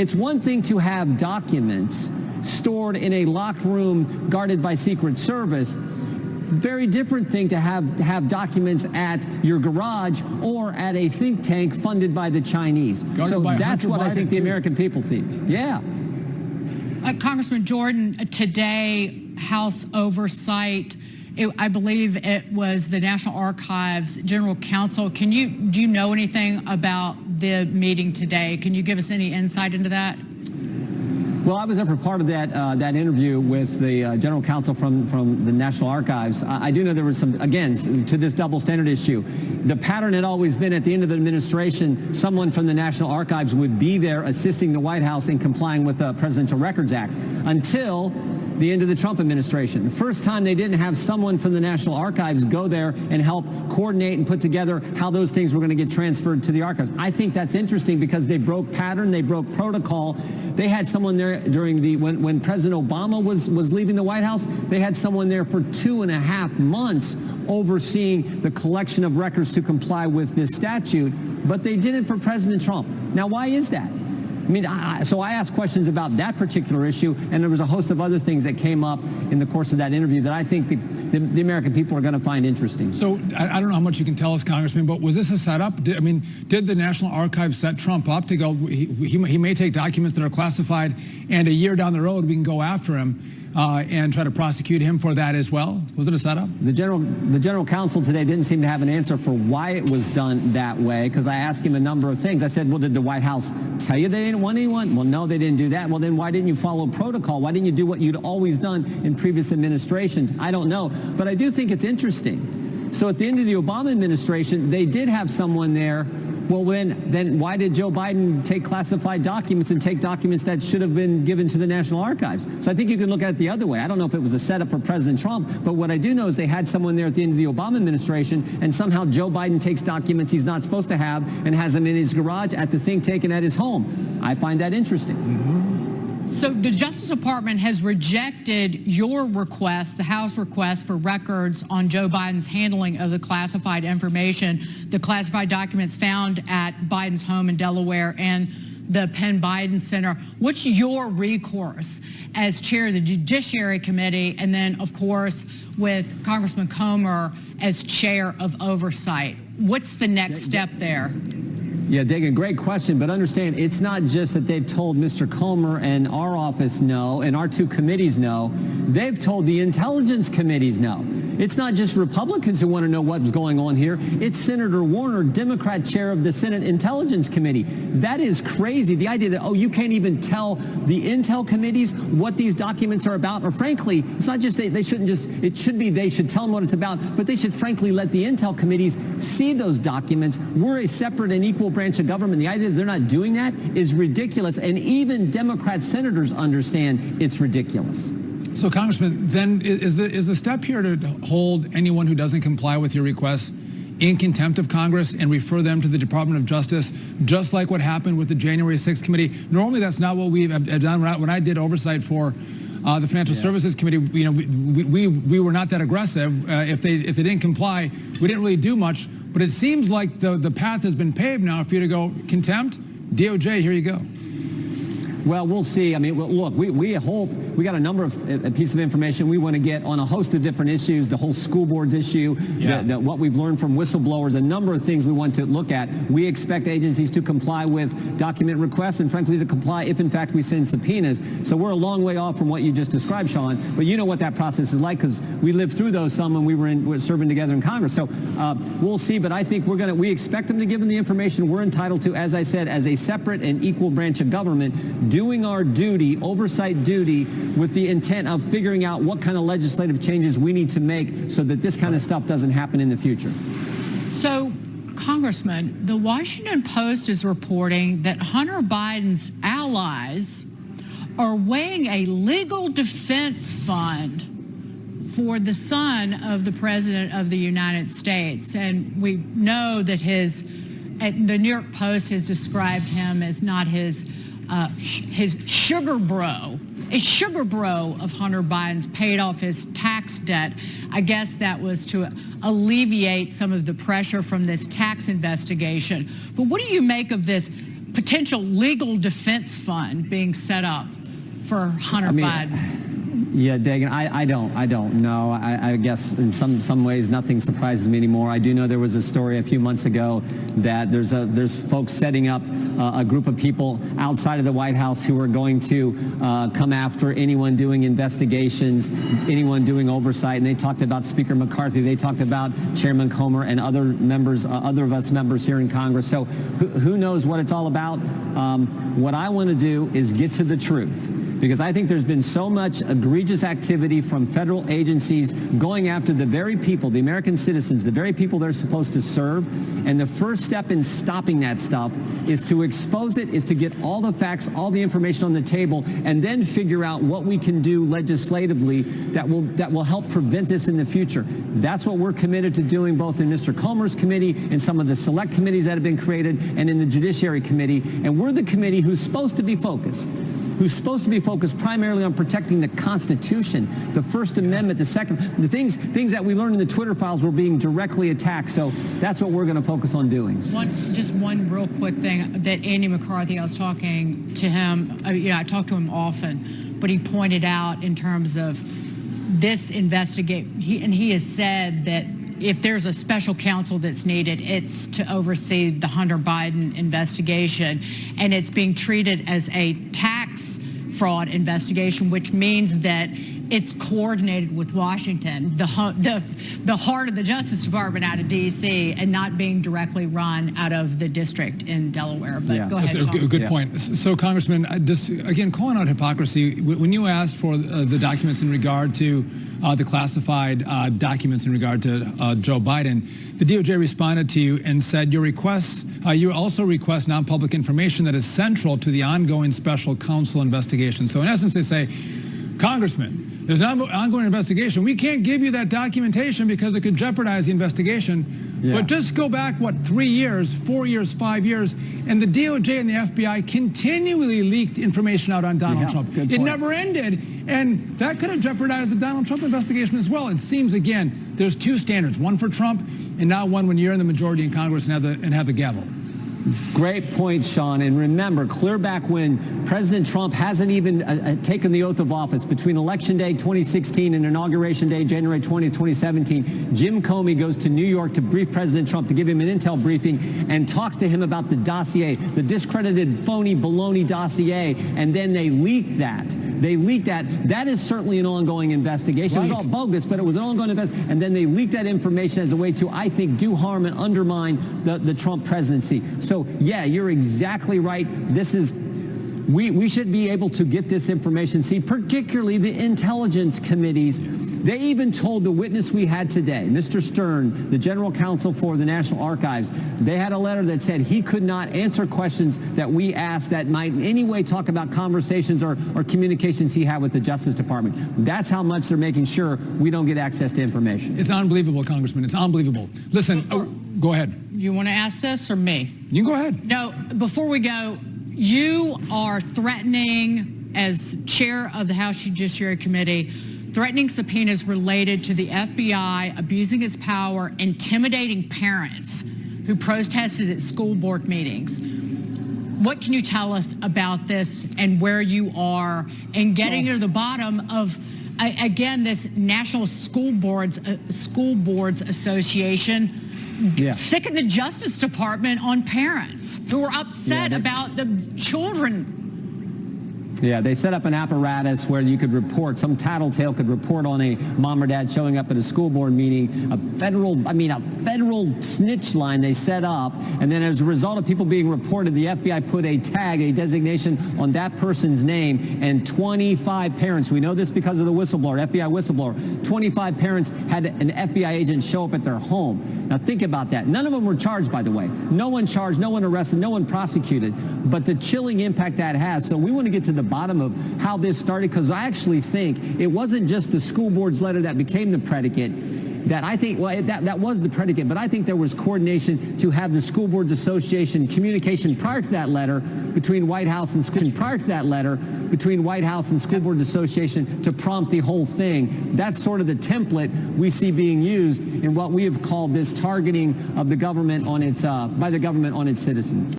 It's one thing to have documents stored in a locked room guarded by Secret Service. Very different thing to have to have documents at your garage or at a think tank funded by the Chinese. Guarded so that's Hunter what I Biden, think the too. American people see. Yeah. Uh, Congressman Jordan, uh, today, House Oversight, it, I believe it was the National Archives General Counsel. Can you, do you know anything about the meeting today? Can you give us any insight into that? Well, I was there for part of that uh, that interview with the uh, general counsel from from the National Archives. I, I do know there was some again to this double standard issue. The pattern had always been at the end of the administration, someone from the National Archives would be there assisting the White House in complying with the Presidential Records Act until the end of the Trump administration. The first time they didn't have someone from the National Archives go there and help coordinate and put together how those things were going to get transferred to the archives. I think that's interesting because they broke pattern, they broke protocol. They had someone there during the when, when President Obama was was leaving the White House. They had someone there for two and a half months overseeing the collection of records to comply with this statute, but they did it for President Trump. Now, why is that? I mean, I, so I asked questions about that particular issue, and there was a host of other things that came up in the course of that interview that I think the, the, the American people are going to find interesting. So I, I don't know how much you can tell us, Congressman, but was this a setup? Did, I mean, did the National Archives set Trump up to go? He, he, he may take documents that are classified, and a year down the road we can go after him uh, and try to prosecute him for that as well. Was it a setup? The general, the general counsel today didn't seem to have an answer for why it was done that way because I asked him a number of things. I said, well, did the White House tell you they didn't want anyone? Well, no, they didn't do that. Well, then why didn't you follow protocol? Why didn't you do what you'd always done in previous administrations? I don't know, but I do think it's interesting. So at the end of the Obama administration, they did have someone there well, then, then why did Joe Biden take classified documents and take documents that should have been given to the National Archives? So I think you can look at it the other way. I don't know if it was a setup for President Trump, but what I do know is they had someone there at the end of the Obama administration, and somehow Joe Biden takes documents he's not supposed to have and has them in his garage at the think tank and at his home. I find that interesting. Mm-hmm. So the Justice Department has rejected your request, the House request for records on Joe Biden's handling of the classified information, the classified documents found at Biden's home in Delaware and the Penn Biden Center. What's your recourse as chair of the Judiciary Committee and then, of course, with Congressman Comer as chair of oversight? What's the next step there? Yeah, Dagen, great question. But understand, it's not just that they've told Mr. Comer and our office no, and our two committees no. They've told the intelligence committees no. It's not just Republicans who want to know what's going on here. It's Senator Warner, Democrat chair of the Senate Intelligence Committee. That is crazy. The idea that, oh, you can't even tell the intel committees what these documents are about, or frankly, it's not just they, they shouldn't just, it should be they should tell them what it's about, but they should frankly let the intel committees see those documents. We're a separate and equal branch of government. The idea that they're not doing that is ridiculous, and even Democrat senators understand it's ridiculous. So, Congressman, then is the is the step here to hold anyone who doesn't comply with your requests in contempt of Congress and refer them to the Department of Justice, just like what happened with the January 6th committee? Normally, that's not what we've done. When I, when I did oversight for uh, the Financial yeah. Services Committee, you know, we, we, we were not that aggressive. Uh, if they if they didn't comply, we didn't really do much. But it seems like the the path has been paved now for you to go contempt, DOJ. Here you go. Well, we'll see. I mean, well, look, we, we hope we got a number of uh, pieces of information we want to get on a host of different issues, the whole school boards issue, yeah. the, the, what we've learned from whistleblowers, a number of things we want to look at. We expect agencies to comply with document requests and frankly to comply if in fact we send subpoenas. So we're a long way off from what you just described, Sean, but you know what that process is like because we lived through those some when we were, in, we were serving together in Congress. So uh, we'll see, but I think we're going to, we expect them to give them the information we're entitled to, as I said, as a separate and equal branch of government, doing our duty, oversight duty, with the intent of figuring out what kind of legislative changes we need to make so that this kind of stuff doesn't happen in the future. So, Congressman, the Washington Post is reporting that Hunter Biden's allies are weighing a legal defense fund for the son of the President of the United States. And we know that his, the New York Post has described him as not his uh, his sugar bro, a sugar bro of Hunter Biden's paid off his tax debt. I guess that was to alleviate some of the pressure from this tax investigation. But what do you make of this potential legal defense fund being set up for Hunter mean, Biden? Yeah, Dagen, I, I don't, I don't know. I, I guess in some, some ways nothing surprises me anymore. I do know there was a story a few months ago that there's a, there's folks setting up uh, a group of people outside of the White House who are going to uh, come after anyone doing investigations, anyone doing oversight. And they talked about Speaker McCarthy. They talked about Chairman Comer and other members, uh, other of us members here in Congress. So who, who knows what it's all about? Um, what I want to do is get to the truth because I think there's been so much egregious activity from federal agencies going after the very people, the American citizens, the very people they're supposed to serve. And the first step in stopping that stuff is to expose it, is to get all the facts, all the information on the table, and then figure out what we can do legislatively that will that will help prevent this in the future. That's what we're committed to doing both in Mr. Comer's committee and some of the select committees that have been created and in the Judiciary Committee. And we're the committee who's supposed to be focused who's supposed to be focused primarily on protecting the Constitution, the First Amendment, the Second, the things things that we learned in the Twitter files were being directly attacked. So that's what we're going to focus on doing. One, just one real quick thing that Andy McCarthy, I was talking to him, yeah, I talk to him often, but he pointed out in terms of this investigate, he, and he has said that if there's a special counsel that's needed, it's to oversee the Hunter Biden investigation, and it's being treated as a tax fraud investigation, which means that it's coordinated with Washington, the, the, the heart of the Justice Department out of D.C., and not being directly run out of the district in Delaware. But Yeah. go ahead, That's a Sean. good- good Yeah. point. So, Congressman, I just again calling out hypocrisy. When you asked for uh, the documents in regard to uh, the classified uh, documents in regard to uh, Joe Biden, the DOJ responded to you and said your requests. Uh, you also request non-public information that is central to the ongoing special counsel investigation. So, in essence, they say, Congressman. There's an ongoing investigation. We can't give you that documentation because it could jeopardize the investigation. Yeah. But just go back, what, three years, four years, five years, and the DOJ and the FBI continually leaked information out on Donald Yeah, Trump. It never ended, and that could have jeopardized the Donald Trump investigation as well. It seems, again, there's two standards, one for Trump, and now one when you're in the majority in Congress and have the, and have the gavel. Great point, Sean. And remember, clear back when President Trump hasn't even uh, uh, taken the oath of office between Election Day 2016 and Inauguration Day, January 20, 2017, Jim Comey goes to New York to brief President Trump to give him an intel briefing and talks to him about the dossier, the discredited phony baloney dossier, and then they leak that. They leaked that. That is certainly an ongoing investigation. It was all bogus, but it was an ongoing investigation. And then they leaked that information as a way to, I think, do harm and undermine the, the Trump presidency. So, yeah, you're exactly right. This is, we, we should be able to get this information. See, particularly the intelligence committees. They even told the witness we had today, Mr. Stern, the general counsel for the National Archives, they had a letter that said he could not answer questions that we asked that might in any way talk about conversations or, or communications he had with the Justice Department. That's how much they're making sure we don't get access to information. It's unbelievable, Congressman. It's unbelievable. Listen, oh, go ahead. You want to ask this or me? You can go ahead. No, before we go, you are threatening, as chair of the House Judiciary Committee, threatening subpoenas related to the FBI abusing its power, intimidating parents who protested at school board meetings. What can you tell us about this and where you are in getting to the bottom of, again, this National School Boards uh, School Boards Association Yeah. sick of the Justice Department on parents who are upset they- about the children. Yeah, they set up an apparatus where you could report, some tattletale could report on a mom or dad showing up at a school board meeting, a federal, I mean, a federal snitch line they set up. And then as a result of people being reported, the FBI put a tag, a designation on that person's name. And 25 parents, we know this because of the whistleblower, FBI whistleblower, 25 parents had an FBI agent show up at their home. Now think about that. None of them were charged, by the way. No one charged, no one arrested, no one prosecuted. But the chilling impact that has. So we want to get to the bottom of how this started because I actually think it wasn't just the school board's letter that became the predicate. That I think, well, that, that was the predicate, but I think there was coordination to have the School Boards Association communication prior to that letter between White House and school, prior to that letter between White House and School Boards Association to prompt the whole thing. That's sort of the template we see being used in what we have called this targeting of the government on its, uh, by the government on its citizens.